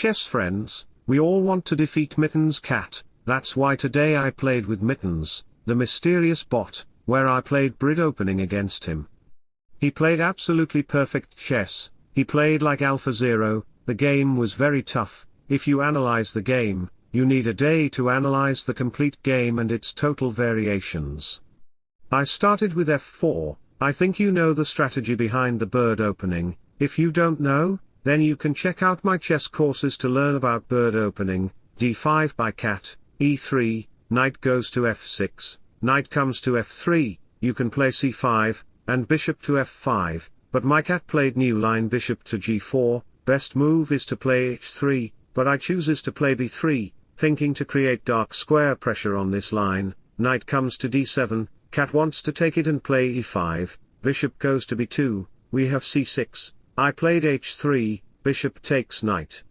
chess friends, we all want to defeat Mittens Cat, that's why today I played with Mittens, the mysterious bot, where I played Bird opening against him. He played absolutely perfect chess, he played like Alpha Zero, the game was very tough, if you analyze the game, you need a day to analyze the complete game and its total variations. I started with f4, I think you know the strategy behind the bird opening, if you don't know, then you can check out my chess courses to learn about bird opening, d5 by cat, e3, knight goes to f6, knight comes to f3, you can play c5, and bishop to f5, but my cat played new line bishop to g4, best move is to play h3, but I chooses to play b3, thinking to create dark square pressure on this line, knight comes to d7, cat wants to take it and play e5, bishop goes to b2, we have c6, I played h3, bishop takes knight.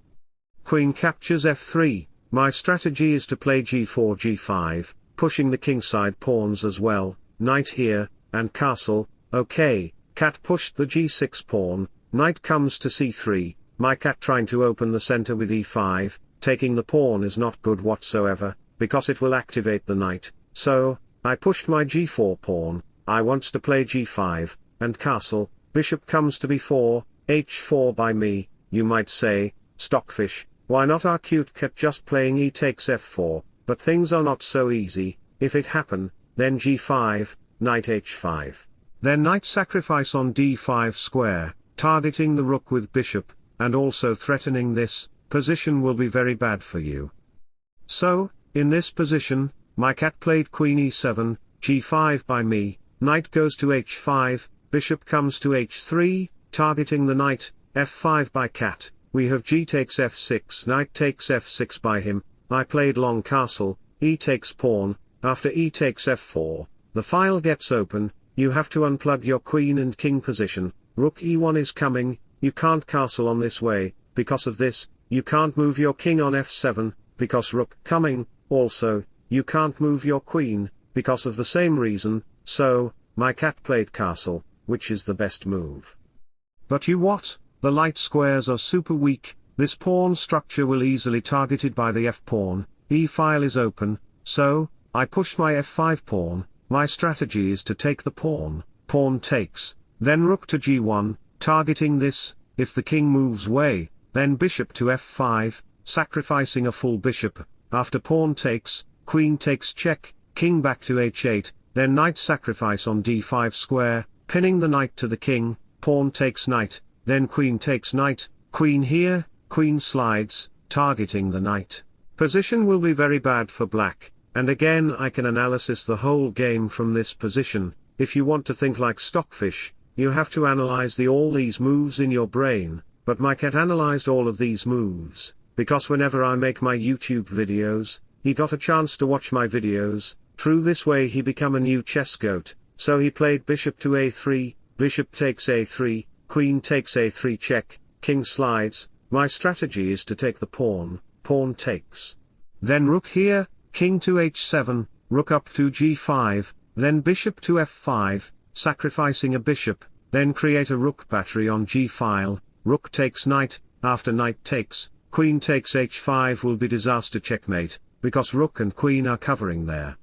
Queen captures f3, my strategy is to play g4 g5, pushing the kingside pawns as well, knight here, and castle, okay, cat pushed the g6 pawn, knight comes to c3, my cat trying to open the center with e5, taking the pawn is not good whatsoever, because it will activate the knight, so, I pushed my g4 pawn, I wants to play g5, and castle, bishop comes to b4, h4 by me, you might say, stockfish, why not our cute cat just playing e takes f4, but things are not so easy, if it happen, then g5, knight h5. Then knight sacrifice on d5 square, targeting the rook with bishop, and also threatening this, position will be very bad for you. So, in this position, my cat played queen e7, g5 by me, knight goes to h5, bishop comes to h3, targeting the knight, f5 by cat, we have g takes f6 knight takes f6 by him, I played long castle, e takes pawn, after e takes f4, the file gets open, you have to unplug your queen and king position, rook e1 is coming, you can't castle on this way, because of this, you can't move your king on f7, because rook coming, also, you can't move your queen, because of the same reason, so, my cat played castle, which is the best move. But you what, the light squares are super weak, this pawn structure will easily targeted by the f-pawn, e-file is open, so, I push my f5 pawn, my strategy is to take the pawn, pawn takes, then rook to g1, targeting this, if the king moves way, then bishop to f5, sacrificing a full bishop, after pawn takes, queen takes check, king back to h8, then knight sacrifice on d5 square, pinning the knight to the king, pawn takes knight, then queen takes knight, queen here, queen slides, targeting the knight. Position will be very bad for black, and again I can analysis the whole game from this position, if you want to think like stockfish, you have to analyze the all these moves in your brain, but my cat analyzed all of these moves, because whenever I make my YouTube videos, he got a chance to watch my videos, through this way he become a new chess goat, so he played bishop to a3, bishop takes a3, queen takes a3 check, king slides, my strategy is to take the pawn, pawn takes. Then rook here, king to h7, rook up to g5, then bishop to f5, sacrificing a bishop, then create a rook battery on g-file, rook takes knight, after knight takes, queen takes h5 will be disaster checkmate, because rook and queen are covering there.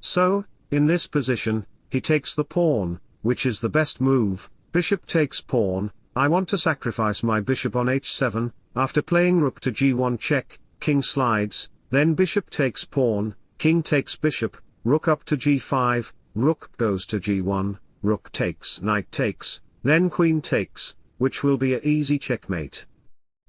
So, in this position, he takes the pawn, which is the best move, bishop takes pawn, I want to sacrifice my bishop on h7, after playing rook to g1 check, king slides, then bishop takes pawn, king takes bishop, rook up to g5, rook goes to g1, rook takes knight takes, then queen takes, which will be a easy checkmate.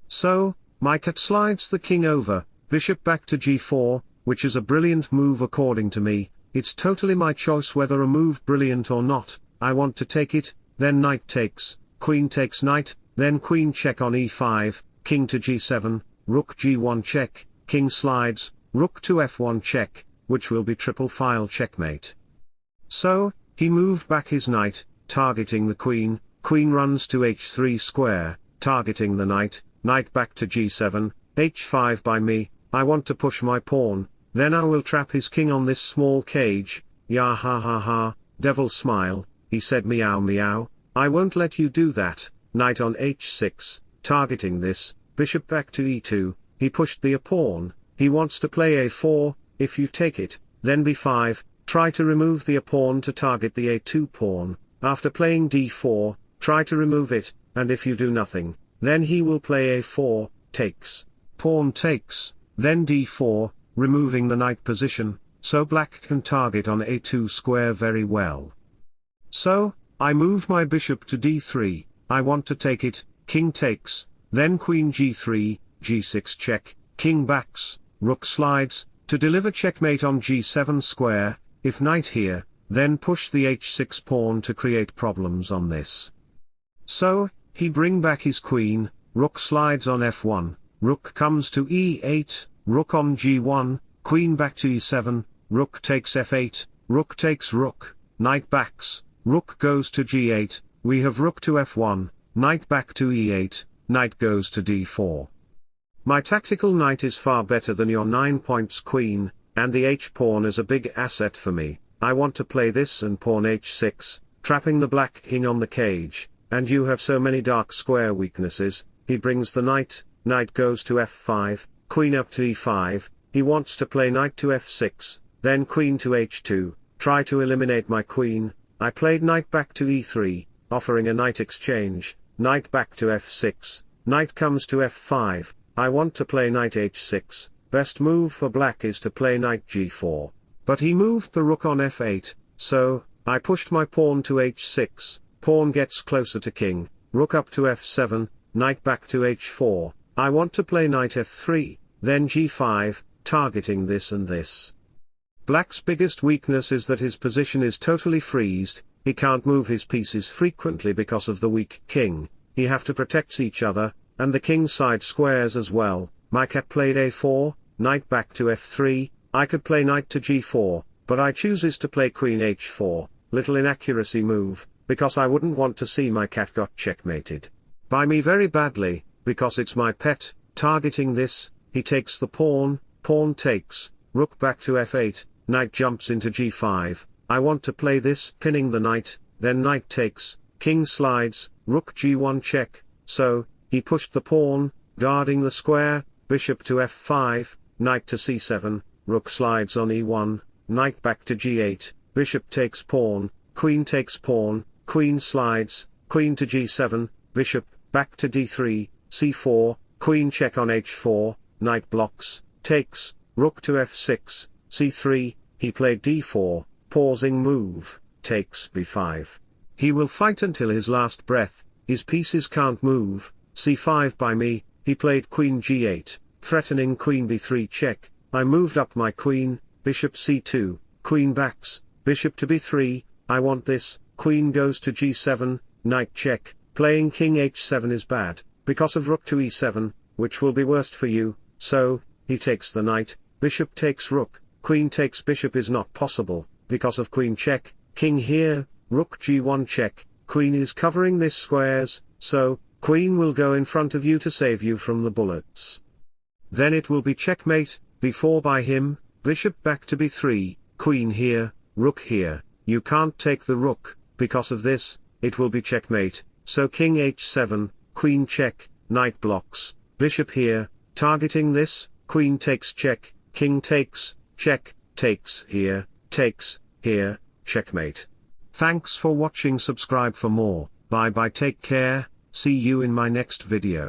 So, my cat slides the king over, bishop back to g4, which is a brilliant move according to me, it's totally my choice whether a move brilliant or not, I want to take it, then knight takes, queen takes knight, then queen check on e5, king to g7, rook g1 check, king slides, rook to f1 check, which will be triple file checkmate. So, he moved back his knight, targeting the queen, queen runs to h3 square, targeting the knight, knight back to g7, h5 by me, I want to push my pawn, then I will trap his king on this small cage, ya ha ha ha, devil smile, he said meow meow, I won't let you do that, knight on h6, targeting this, bishop back to e2, he pushed the a pawn, he wants to play a4, if you take it, then b5, try to remove the a pawn to target the a2 pawn, after playing d4, try to remove it, and if you do nothing, then he will play a4, takes, pawn takes, then d4, removing the knight position, so black can target on a2 square very well. So, I move my bishop to d3, I want to take it, king takes, then queen g3, g6 check, king backs, rook slides, to deliver checkmate on g7 square, if knight here, then push the h6 pawn to create problems on this. So, he bring back his queen, rook slides on f1, rook comes to e8, rook on g1, queen back to e7, rook takes f8, rook takes rook, knight backs, rook goes to g8, we have rook to f1, knight back to e8, knight goes to d4. My tactical knight is far better than your 9 points queen, and the h-pawn is a big asset for me, I want to play this and pawn h6, trapping the black king on the cage, and you have so many dark square weaknesses, he brings the knight, knight goes to f5, queen up to e5, he wants to play knight to f6, then queen to h2, try to eliminate my queen, I played knight back to e3, offering a knight exchange, knight back to f6, knight comes to f5, I want to play knight h6, best move for black is to play knight g4, but he moved the rook on f8, so, I pushed my pawn to h6, pawn gets closer to king, rook up to f7, knight back to h4, I want to play knight f3, then g5, targeting this and this. Black's biggest weakness is that his position is totally freezed, he can't move his pieces frequently because of the weak king, he have to protect each other, and the king side squares as well, my cat played a4, knight back to f3, I could play knight to g4, but I chooses to play queen h4, little inaccuracy move, because I wouldn't want to see my cat got checkmated. By me very badly, because it's my pet, targeting this, he takes the pawn, pawn takes, rook back to f8, knight jumps into g5, I want to play this, pinning the knight, then knight takes, king slides, rook g1 check, so, he pushed the pawn, guarding the square, bishop to f5, knight to c7, rook slides on e1, knight back to g8, bishop takes pawn, queen takes pawn, queen slides, queen to g7, bishop, back to d3, c4, queen check on h4, knight blocks, takes, rook to f6, c3, he played d4, pausing move, takes b5. He will fight until his last breath, his pieces can't move, c5 by me, he played queen g8, threatening queen b3 check, I moved up my queen, bishop c2, queen backs, bishop to b3, I want this, queen goes to g7, knight check, playing king h7 is bad, because of rook to e7, which will be worst for you, so, he takes the knight, bishop takes rook, queen takes bishop is not possible, because of queen check, king here, rook g1 check, queen is covering this squares, so, Queen will go in front of you to save you from the bullets. Then it will be checkmate, b4 by him, bishop back to b3, queen here, rook here, you can't take the rook, because of this, it will be checkmate, so king h7, queen check, knight blocks, bishop here, targeting this, queen takes check, king takes, check, takes here, takes, here, checkmate. Thanks for watching subscribe for more, bye bye take care, See you in my next video.